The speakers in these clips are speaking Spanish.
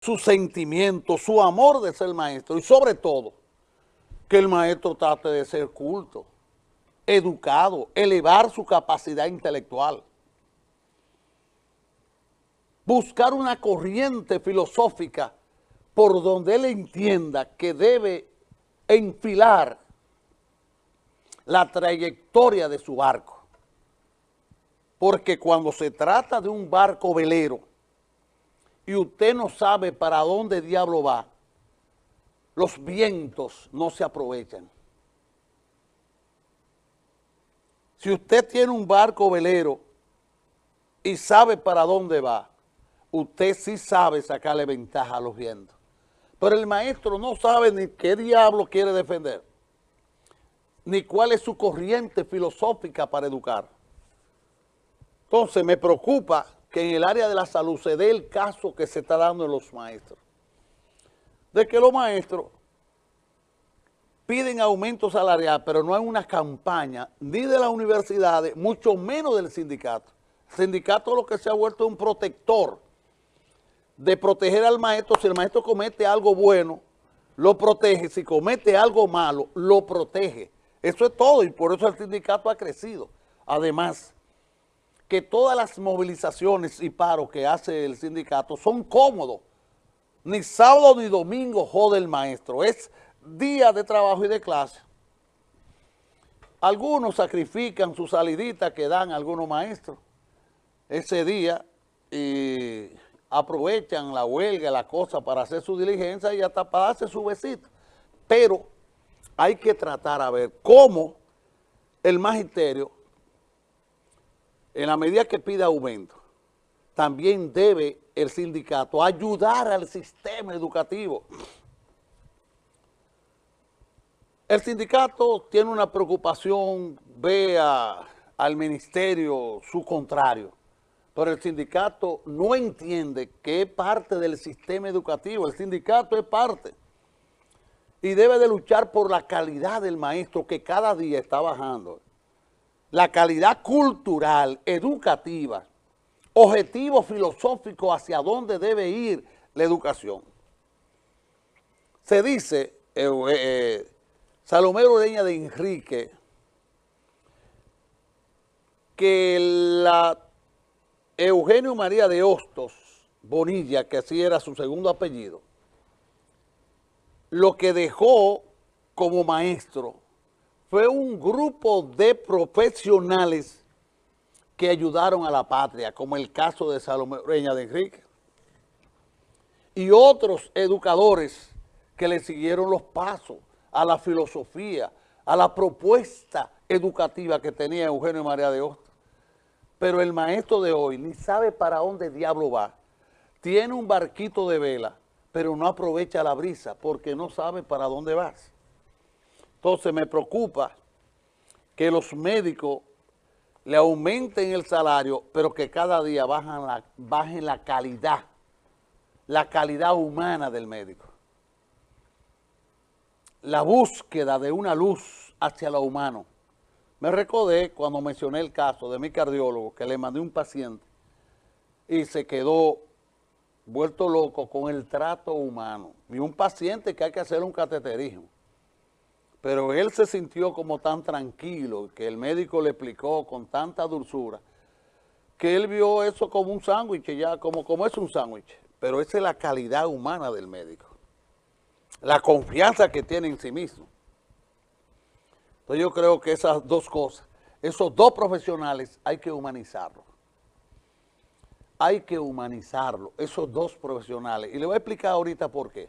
su sentimiento, su amor de ser maestro y sobre todo que el maestro trate de ser culto, educado, elevar su capacidad intelectual. Buscar una corriente filosófica por donde él entienda que debe enfilar la trayectoria de su barco. Porque cuando se trata de un barco velero y usted no sabe para dónde diablo va, los vientos no se aprovechan. Si usted tiene un barco velero y sabe para dónde va, usted sí sabe sacarle ventaja a los vientos. Pero el maestro no sabe ni qué diablo quiere defender, ni cuál es su corriente filosófica para educar. Entonces me preocupa que en el área de la salud se dé el caso que se está dando en los maestros. De que los maestros piden aumento salarial, pero no hay una campaña ni de las universidades, mucho menos del sindicato. El sindicato lo que se ha vuelto un protector de proteger al maestro. Si el maestro comete algo bueno, lo protege. Si comete algo malo, lo protege. Eso es todo y por eso el sindicato ha crecido. Además, que todas las movilizaciones y paros que hace el sindicato son cómodos. Ni sábado ni domingo jode el maestro. Es día de trabajo y de clase. Algunos sacrifican su salidita que dan algunos maestros ese día y aprovechan la huelga, la cosa para hacer su diligencia y hasta para darse su besito. Pero hay que tratar a ver cómo el magisterio, en la medida que pide aumento, también debe el sindicato ayudar al sistema educativo. El sindicato tiene una preocupación, ve al ministerio su contrario pero el sindicato no entiende que es parte del sistema educativo, el sindicato es parte y debe de luchar por la calidad del maestro que cada día está bajando, la calidad cultural, educativa, objetivo filosófico hacia dónde debe ir la educación. Se dice, eh, eh, Salomero Ureña de Enrique, que la Eugenio María de Hostos Bonilla, que así era su segundo apellido, lo que dejó como maestro fue un grupo de profesionales que ayudaron a la patria, como el caso de Salomé Reña de Enrique, y otros educadores que le siguieron los pasos a la filosofía, a la propuesta educativa que tenía Eugenio María de Hostos. Pero el maestro de hoy ni sabe para dónde diablo va. Tiene un barquito de vela, pero no aprovecha la brisa porque no sabe para dónde vas. Entonces me preocupa que los médicos le aumenten el salario, pero que cada día bajen la calidad, la calidad humana del médico. La búsqueda de una luz hacia lo humano. Me recordé cuando mencioné el caso de mi cardiólogo que le mandé un paciente y se quedó vuelto loco con el trato humano. Y un paciente que hay que hacer un cateterismo. Pero él se sintió como tan tranquilo que el médico le explicó con tanta dulzura que él vio eso como un sándwich, ya como, como es un sándwich. Pero esa es la calidad humana del médico. La confianza que tiene en sí mismo. Entonces yo creo que esas dos cosas, esos dos profesionales hay que humanizarlos. Hay que humanizarlo, esos dos profesionales. Y le voy a explicar ahorita por qué.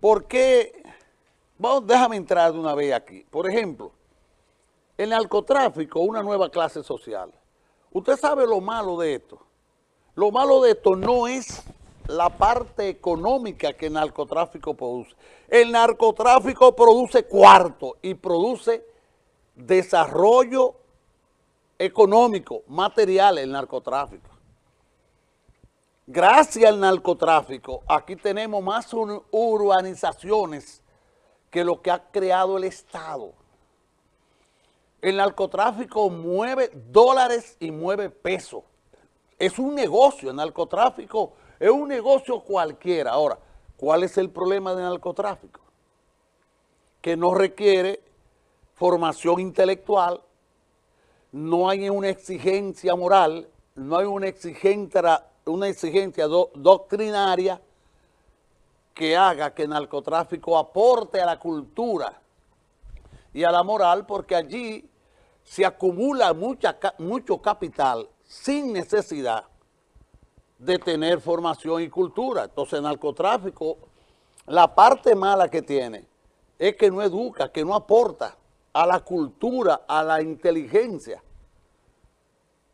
¿Por qué? Déjame entrar de una vez aquí. Por ejemplo, el narcotráfico, una nueva clase social. Usted sabe lo malo de esto. Lo malo de esto no es la parte económica que el narcotráfico produce. El narcotráfico produce cuarto y produce desarrollo económico, material, el narcotráfico. Gracias al narcotráfico, aquí tenemos más urbanizaciones que lo que ha creado el Estado. El narcotráfico mueve dólares y mueve pesos. Es un negocio, el narcotráfico es un negocio cualquiera. Ahora, ¿cuál es el problema del narcotráfico? Que no requiere formación intelectual, no hay una exigencia moral, no hay una exigencia, una exigencia doctrinaria que haga que el narcotráfico aporte a la cultura y a la moral, porque allí se acumula mucho capital sin necesidad de tener formación y cultura. Entonces el narcotráfico, la parte mala que tiene es que no educa, que no aporta a la cultura, a la inteligencia.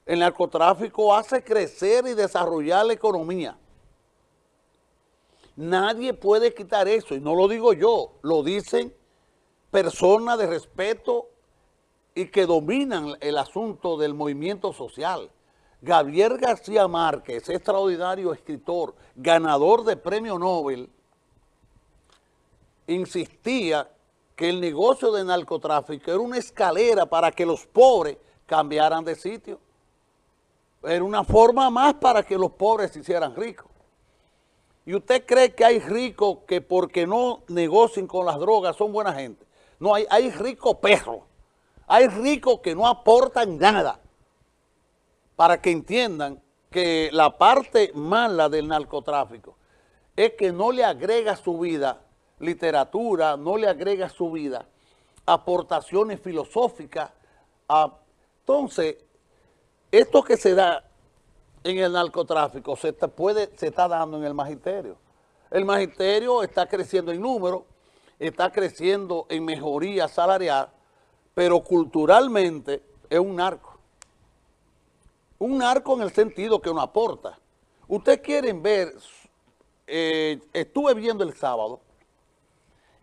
El narcotráfico hace crecer y desarrollar la economía. Nadie puede quitar eso, y no lo digo yo, lo dicen personas de respeto y que dominan el asunto del movimiento social. Gabriel García Márquez, extraordinario escritor, ganador de premio Nobel, insistía que el negocio de narcotráfico era una escalera para que los pobres cambiaran de sitio. Era una forma más para que los pobres se hicieran ricos. ¿Y usted cree que hay ricos que porque no negocien con las drogas son buena gente? No, hay, hay ricos perros. Hay ricos que no aportan nada para que entiendan que la parte mala del narcotráfico es que no le agrega su vida literatura, no le agrega su vida aportaciones filosóficas. entonces, esto que se da en el narcotráfico se, puede, se está dando en el magisterio. El magisterio está creciendo en número, está creciendo en mejoría salarial, pero culturalmente es un narco. Un narco en el sentido que no aporta. Ustedes quieren ver, eh, estuve viendo el sábado,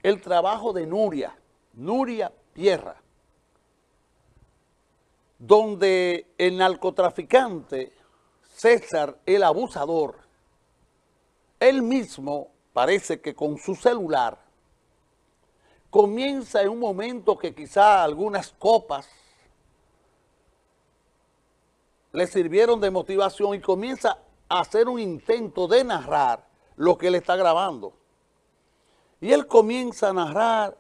el trabajo de Nuria, Nuria Pierra, donde el narcotraficante César, el abusador, él mismo parece que con su celular comienza en un momento que quizá algunas copas le sirvieron de motivación y comienza a hacer un intento de narrar lo que él está grabando. Y él comienza a narrar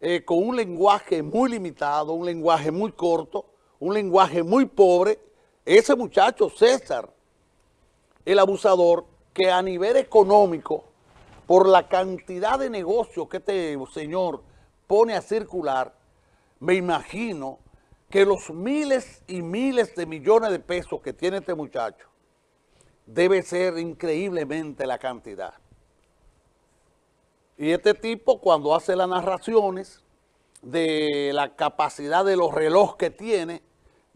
eh, con un lenguaje muy limitado, un lenguaje muy corto, un lenguaje muy pobre. Ese muchacho, César, el abusador, que a nivel económico, por la cantidad de negocios que este señor pone a circular, me imagino que los miles y miles de millones de pesos que tiene este muchacho debe ser increíblemente la cantidad. Y este tipo cuando hace las narraciones de la capacidad de los relojes que tiene,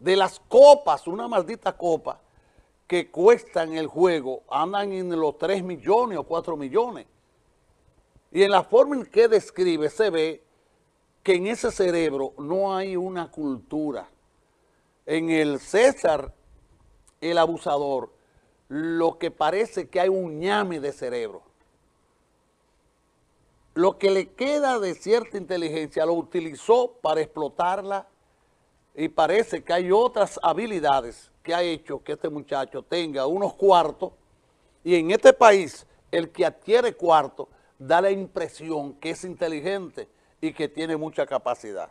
de las copas, una maldita copa que cuestan el juego, andan en los 3 millones o 4 millones. Y en la forma en que describe se ve que en ese cerebro no hay una cultura. En el César, el abusador, lo que parece que hay un ñame de cerebro. Lo que le queda de cierta inteligencia lo utilizó para explotarla y parece que hay otras habilidades que ha hecho que este muchacho tenga unos cuartos y en este país el que adquiere cuartos da la impresión que es inteligente y que tiene mucha capacidad.